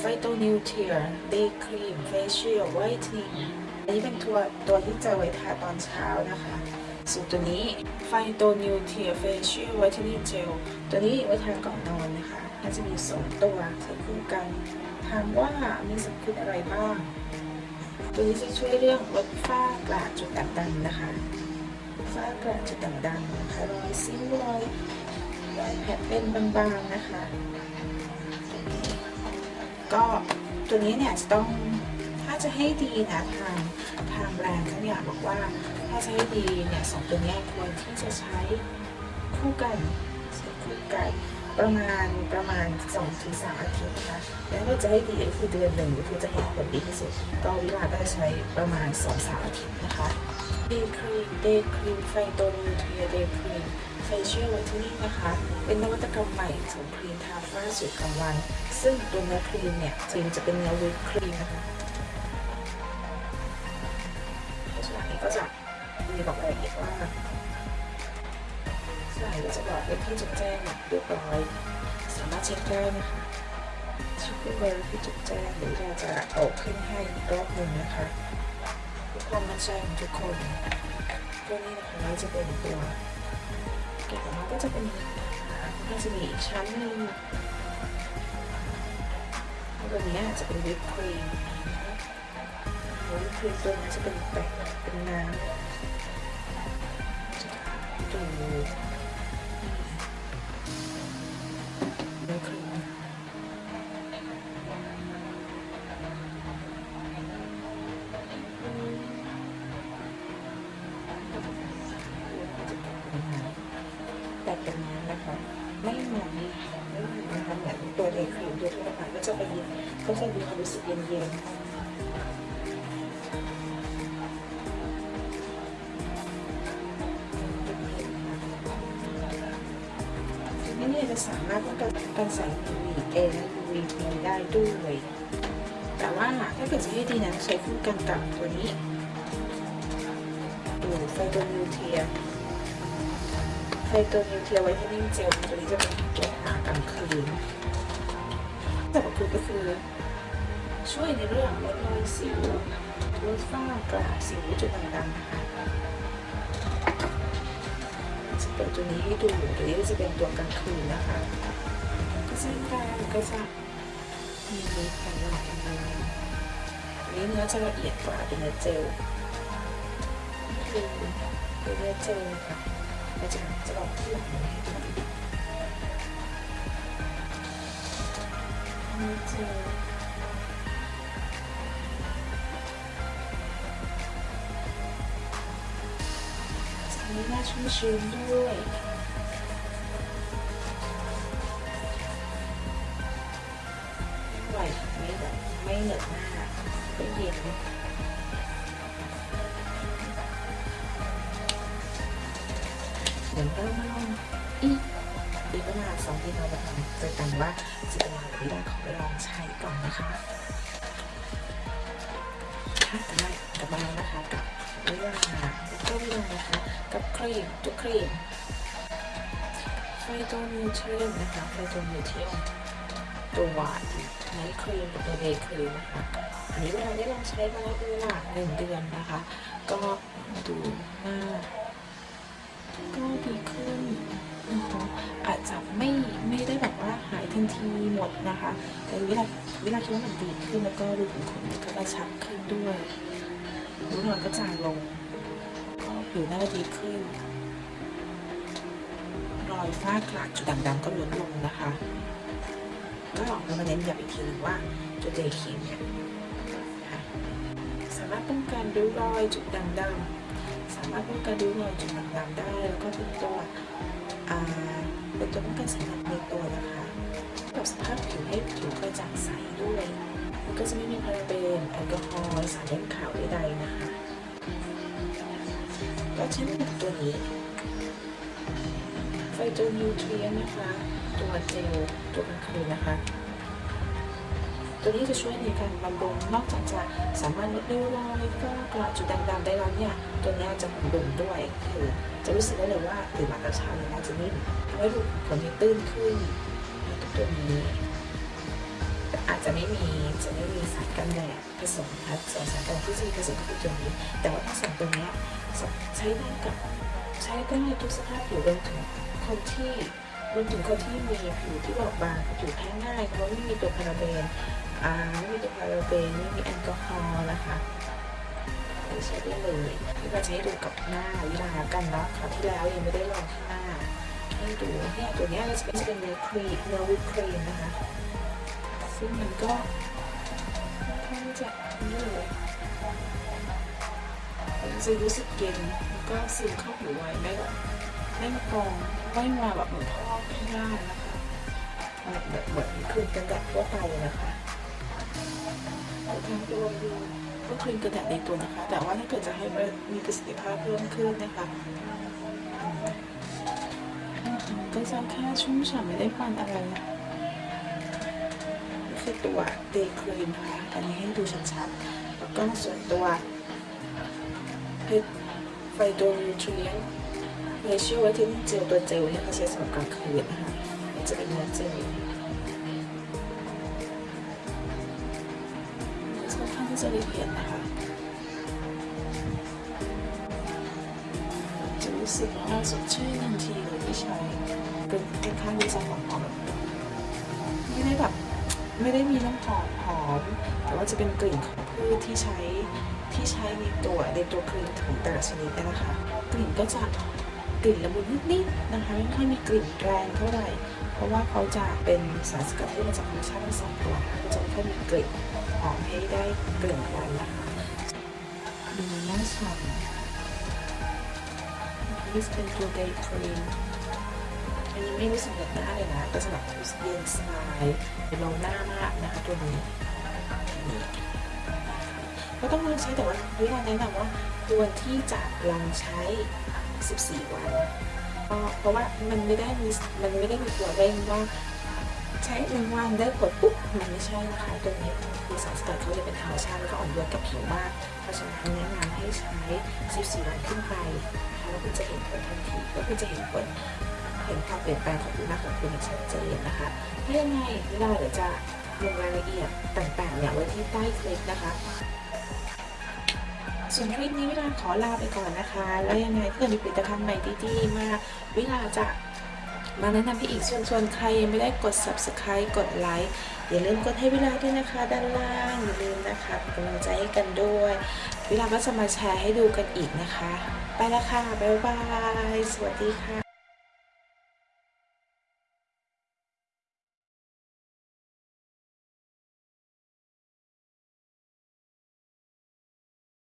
ไฟโตนิวเทีย day cream facial whitening อันนี้เป็นตัวตัวที่จะไว้ทาตอนเช้านะคะส่วนตัวนี้ไฟโตนิวเทีย facial whitening gel ตัวนี้ไว้ทาก่อนนอนนะคะน่าจะมีสองตัวใช้คู่กันถามว่ามีสรรพคุณอะไรบ้าง ตัวนี้จะช่วยเรื่องลดฝ้ากระจุดด่างดำนะคะฝ้ากระจุดด่างดำนะคะรอยสิวรอยรอยแผลเป็นบางๆนะคะ ก็ตัวนี้เนี่ยจะต้องถ้าจะให้ดีนะทางทางแบรนด์เขาเนี่ยบอกว่าถ้าจะให้ดีเนี่ยสองตัวนี้ควรที่จะใช้คู่กันใช้คู่กัน ประมาณประมาณ2-3ถึงอาทิตย์นะคะแล้วถ้าจะให้ดีก็คือเดือนหนึ่งคือจะเห็นผลดีที่สุดก็วิลาก็จะใช้ประมาณ2-3อาทิตย์นะคะday cream day cream ไฟโตนิวเทีย day cream facial whitening นะคะ เป็นนวัตกรรมใหม่ของครีมทาฝ้าสูตรกลางวัน ซึ่งตัวเนื้อครีมเนี่ยจริงจะเป็นเนื้อวิปครีมนะคะ เช็คได้นะคะเช็คด้วยเบอร์ที่จดแจ้งหรือเราจะเอาขึ้นให้รอบหนึ่งนะคะเพื่อความมั่นใจของทุกคนตัวนี้นะคะเราจะเป็นตัวเก็บออกมาก็จะเป็นอย่างนี้นะคะก็จะมีอีกชั้นหนึ่งตัวนี้จะเป็นวิปครีมวิปครีมตัวนี้จะเป็นแป้งเป็นน้ำดู ไปก็จะไปเย็นก็จะมีความรู้สึกเย็นๆทีนี้เนี่ยจะสามารถป้องกันการใส่ UVA และ UVB ได้ด้วย แต่ว่าถ้าเกิดจะให้ดีนะใช้คู่กันกับตัวนี้ดูไฟโตนิวเทียไฟตัวนิวเทีย whitening gel ตัวนี้จะเป็นตัวทากลางคืน ต่ก็คือก็คือช่วยในเรื่องลดรอยสิวลดฝ้ากระสิวจุดต่างๆนะคะจะเป็นตัวนี้ให้ดูตัวนี้จะเป็นตัวกลางคืนนะคะ ก็เช่นกันก็จะมีแผ่นหลายอันอันนี้เนื้อจะละเอียดกว่าเป็นเนื้อเจลคือเป็นเนื้อเจลค่ะเราจะจะลองที่หลังให้ดู นี่เจอสีนี้น่าชุ่มชื้นด้วยไม่ไห วไม่แบบไม่นาก็เย็นเดี๋ยวเรามาลองอีกอีกเวลาสองที่เราจะทำจอกันว่าจะเป็นอะไรที่ได้ขอไปลองใช้ก่อนนะคะค่ะได้กลับมาแล้วนะคะกับเวลาแล้วก็เลานะคะ กับครีมตัวครีมไฟโตนิวเทรียมนะคะไฟโตนิวเทรียมตัวหวานไนท์ครีมกับตัวเดย์ครีมนะคะอันนี้เวลาได้ลองใช้มาแล้วเป็นเวลาหนึ่งเดือนนะคะ ก็ดูหน้าก็ดีขึ้น ทีหมดนะคะแต่เวลาเวลาคิดว่ามันดีขึ้นแล้วก็ดูขุมขนก็กระชับขึ้นด้วยรูนอนก็จางลง ก็ผิวหน้าดีขึ้น รอยฝ้ากระจุดด่างดำก็ลดลงนะคะก็เรามาเน้นย้ำอีกทีนึงว่าตัวเจครีมเนี่ยสามารถป้องกันริ้วรอยจุดด่างดำสามารถป้องกันริ้วรอยจุดด่างดำได้แล้วก็เป็นตัวอ่าเป็นตัวป้องกันสารในตัวนะคะ สภาพผิวให้ผิวกระจ่างใสด้วยมันก็จะไม่มีพาราเบนแอลกอฮอล์สารเล่นขาวใดๆนะคะก็เช่นกับตัวนี้ไฟโตนิวเทรียนนะคะ ตัวเจลตัวกลางคืนนะคะ ตัวนี้จะช่วยในการบำรุงนอกจากจะสามารถลดริ้วรอยฝ้ากระจุดด่างๆได้แล้วเนี่ย ตัวนี้จะบำรุงด้วยคือจะรู้สึกได้เลยว่าตื่นมาตอนเช้าเนี่ยน่าจะนิ่มทำให้ดูขนที่ตื้นขึ้น ตัวนี้อาจจะไม่มีจะไม่มีสารกันแดดผสมนะส่วนสารกันแดดที่จะมีผสมก็คือตัวนี้ แต่ว่าทั้งสองตัวนี้ใช้ได้กับใช้ได้ทุกสภาพผิวรวมถึงคนที่รวมถึงคนที่มีผิวที่บอบบางผิวแพ้ง่ายเพราะไม่มีตัวพาราเบนไม่มีตัวพาราเบนไม่มีแอลกอฮอล์นะคะใช้ได้เลยพี่ก็จะให้ดูกับหน้าวิลากันเนาะคราวที่แล้วยังไม่ได้ลองที่หน้า ให้ดูเนี่ยตัวนี้จะเป็นจะเป็นเนื้อครีมเนื้อวิปครีมนะคะ ซึ่งมันก็ค่อนข้างจะนี่เลยจะรู้สึกเย็นแล้วก็ซึมเข้าผิวไวไม่แบบไม่มาพองไม่มาแบบเหมือนพอกข้างล่านะคะแบบแบบเหมือนครีมกันแดดทั่วไปนะคะทางรวดูก็ครีมกันแดดในตัวนะคะ แต่ว่าถ้าเกิดจะให้มีประสิทธิภาพเพิ่มขึ้นนะคะ ก็จะแค่ชุ่มฉ่ำไม่ได้ฟันอะไรนะนี่คือตัวเดย์ครีมนะคะอันนี้ให้ดูชัดๆแล้วก็ส่วนตัวเพชรไฟโดนิวทรีนเรชิโอไวท์เทนนิ่งเจลตัวเจลเนี่ยเขาใช้สำหรับกลางคืนนะคะจะเป็นเนื้อเจลค่อนข้างที่จะละเอียดนะคะจะรู้สึกว่าสดชื่นทันทีเลยที่ใช้ เป็นค่อนข้างที่จะหอมหอมไม่ได้แบบไม่ได้มีน้ำหอมหอม แต่ว่าจะเป็นกลิ่นของพืชที่ใช้ที่ใช้ในตัวในตัวครีมของแต่ละชนิดนะคะ กลิ่นก็จะกลิ่นละมุนนิดๆนะคะไม่ค่อยมีกลิ่นแรงเท่าไหร่เพราะว่าเขาจะเป็นสารสกัดที่มาจากธรรมชาติทั้งสองตัวก็จะไม่ค่อยมีกลิ่นหอมให้ได้กลิ่นควันนะคะดูน้าฉ่ำนี่เป็นตัวเดย์ครีม อันนี้ไม่รู้สึกเหนอยหน้าเลยนะก็จะแบบเย็นสบายลงหน้ามากนะคะตัวนี้นี่ก็ต้องลองใช้แต่ว่าวิธีแนะนำว่าตัวที่จะลองใช้ 14 วันเพราะว่ามันไม่ได้มีมันไม่ได้มีตัวเร่งว่าใช้หนึ่งวันได้ผลปุ๊บมันไม่ใช่นะคะตัวนี้คือสารสกัดเขาจะเป็นธรรมชาติแล้วก็อ่อนโยนกับผิวมากเพราะฉะนั้นแนะนำให้ใช้ 14 วันขึ้นไปนะคะแล้วคุณจะเห็นผลทันทีก็คือจะเห็นผล เห็นความเปลี่ยนแปลงของผิวหน้าของคุณอย่างชัดเจนนะคะถ้ยังไงเวลาเดี๋ยวจะลงรายละเอียดต่างๆเนี่ยไว้ที่ใต้คลิปนะคะ ส่วนคลิปนี้เวลาขอลาไปก่อนนะคะ แล้วยังไงถ้าเกิดมีผลิตภัณฑ์ใหม่ดีๆมาเวลาจะมาแนะนำพี่อีกส่วนส่วนใครยังไม่ได้กด subscribe กดไลค์อย่าลืมกดให้เวลาด้วยนะคะ ด้านล่างอย่าลืมนะคะเป็นกำลังใจให้กันด้วย เวลาก็จะมาแชร์ให้ดูกันอีกนะคะ ไปล้วค่ะ บ๊ายบาย สวัสดีค่ะ